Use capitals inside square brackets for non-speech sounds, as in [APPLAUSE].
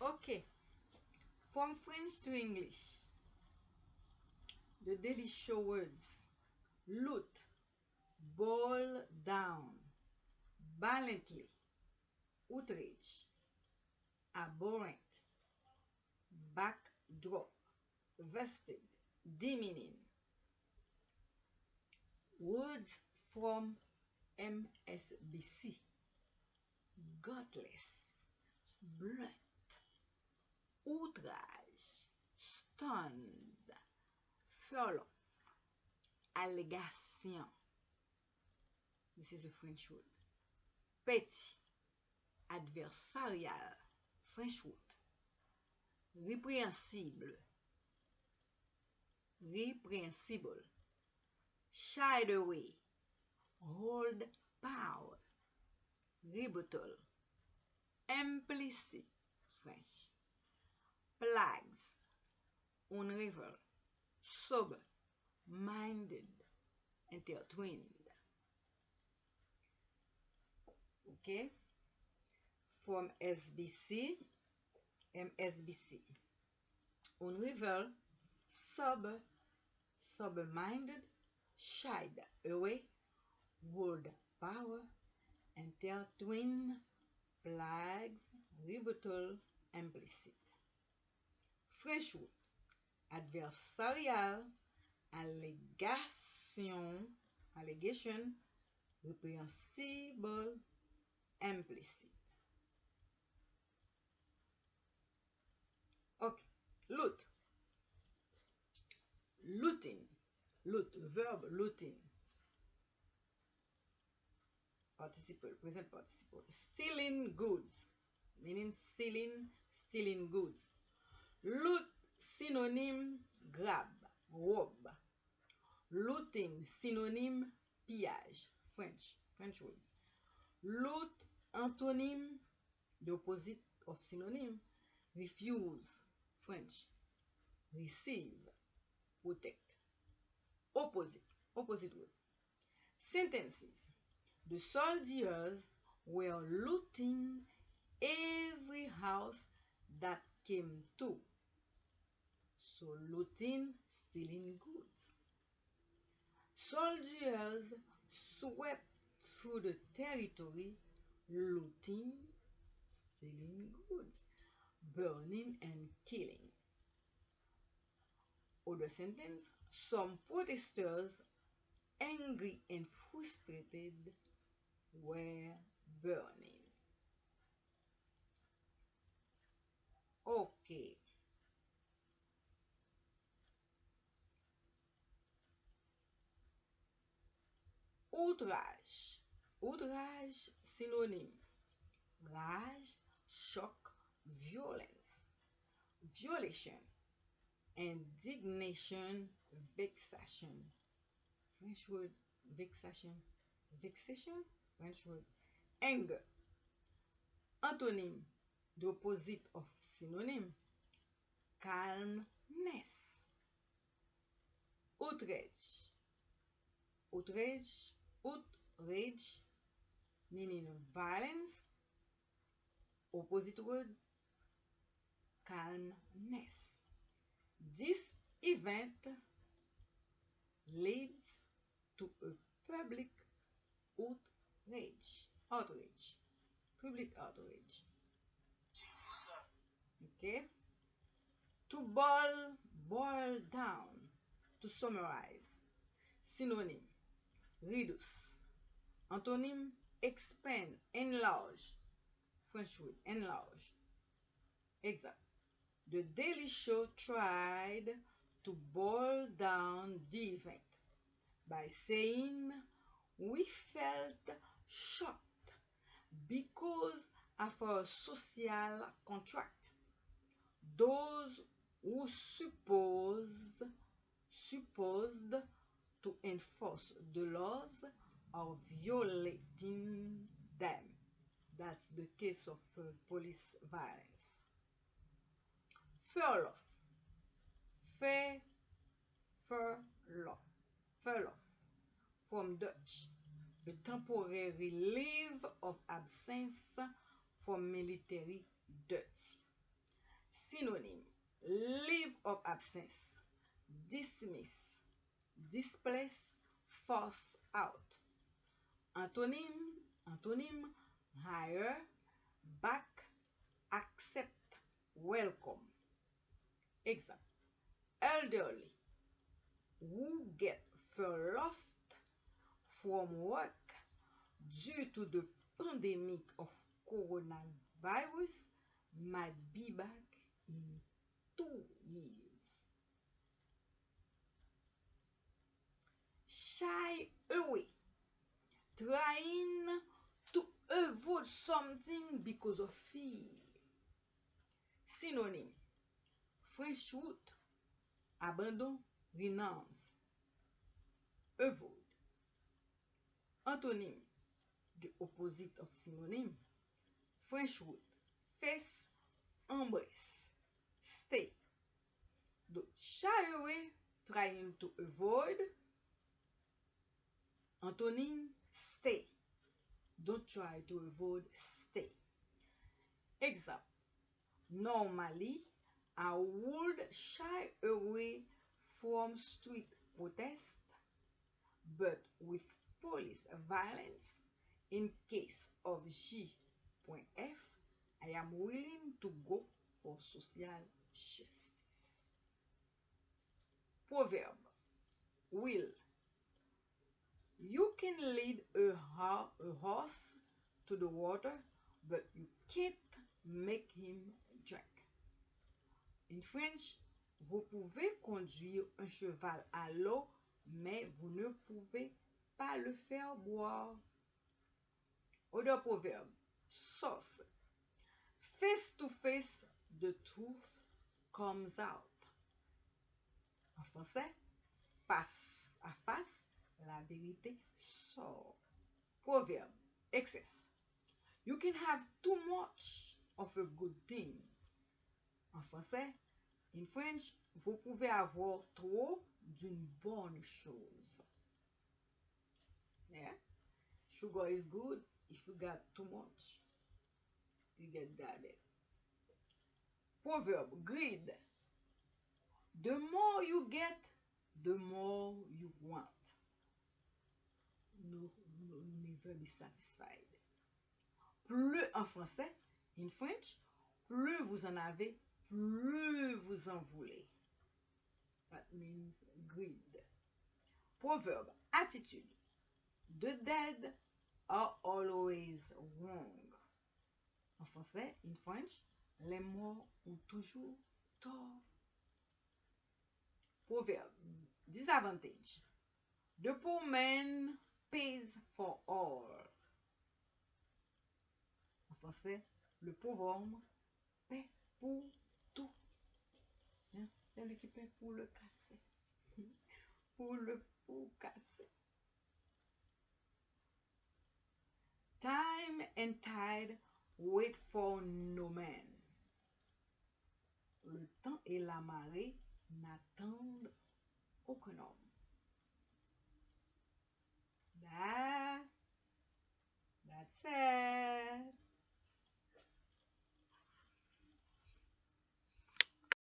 Okay. From French to English. The daily show words. Loot. Boil down. Violently. Outrage. Abhorrent. Backdrop. Vested. Demeaning. Words from MSBC. Gutless. Blunt. Outrage. Stunned. Fall off. Allégation. This is a French word. Petty. Adversarial. French word. Répréhensible. Répréhensible. Shied away. Hold power. Rebuttal. Implicit. French. plagues on river, sober minded intertwined. Okay, from SBC, MSBC. On river, sober, sober minded, shied away, world power intertwined twin plagues, rebuttal, implicit. French word. Adversarial. Allégation. Allegation. Répréhensible. Implicit. Okay. Loot. Looting. Loot. Verb looting. Participle. Present participle. Stealing goods. Meaning stealing. Stealing goods. Loot. Synonym. Grab. Rob. Looting. Synonym. Pillage. French. French word. Loot. Antonym. The opposite of synonym. Refuse. French. Receive. Protect. Opposite. Opposite word. Sentences. The soldiers were looting every house that came to. So looting, stealing goods. Soldiers swept through the territory looting, stealing goods, burning and killing. Other sentence, some protesters, angry and frustrated, were burning. Outrage. Outrage, synonyme. Rage, shock, violence. Violation. Indignation, vexation. French word, vexation. Vexation, French word. Anger. Antonym, the opposite of synonym. Calmness. Outrage. Outrage, outrage, meaning violence. Opposite word, calmness. This event leads to a public outrage. Outrage. Public outrage. Okay? To boil, boil down. To summarize. Synonym. Reduce. Antonym. Expand, enlarge. French word, enlarge. Example. The Daily Show tried to boil down the event by saying we felt shocked because of our social contract. Those who supposed supposed to enforce the laws or violating them. That's the case of uh, police violence. Furlough. Fair, furlough. Furlough. From Dutch. A temporary leave of absence from military duty. Synonym. Leave of absence. Dismiss. Displace. Force out. Antonyme. Antonyme. Hire. Back. Accept. Welcome. Example. Elderly. Who get furloughed from work due to the pandemic of coronavirus might be back in two years. Shy away, trying to avoid something because of fear. Synonym French root, abandon, renounce, avoid. Antonyme, the opposite of synonym. French root, face, embrace, stay. Donc, shy away, trying to avoid. Antonin, stay. Don't try to avoid stay. Example. Normally, I would shy away from street protest, but with police violence, in case of G.F, I am willing to go for social justice. Proverb. Will. You can lead a, ho- a horse to the water, but you can't make him drink. In French, vous pouvez conduire un cheval à l'eau, mais vous ne pouvez pas le faire boire. Other proverb. Source. Face to face, the truth comes out. En français, face à face, la vérité sort. Proverb. Excess. You can have too much of a good thing. En français, in French, vous pouvez avoir trop d'une bonne chose. Yeah? Sugar is good if you got too much. You get diabetes. Proverb, greed. The more you get, the more you want. No, no, never be satisfied. Plus en français, in French, plus vous en avez, plus vous en voulez. That means greed. Proverb, attitude. The dead are always wrong. En français, in French, les morts ont toujours tort. Proverb, disadvantage. The poor pays for all. En français, le pauvre homme paie pour tout. Hein? C'est lui qui paie pour le casser. [LAUGHS] pour le pour casser. Time and tide wait for no man. Le temps et la marée n'attendent aucun homme. Voilà. That's it.